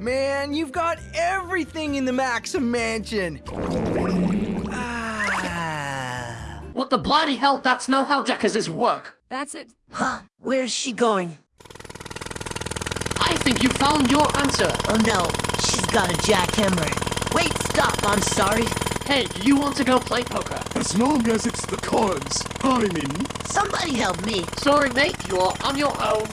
Man, you've got everything in the Maxim Mansion. Ah. What the bloody hell? That's not how Jackas's work. That's it. Huh? Where's she going? I think you found your answer. Oh no, she's got a jackhammer. Wait, stop, I'm sorry. Hey, you want to go play poker? As long as it's the cards I mean. Somebody help me. Sorry, mate, you're on your own.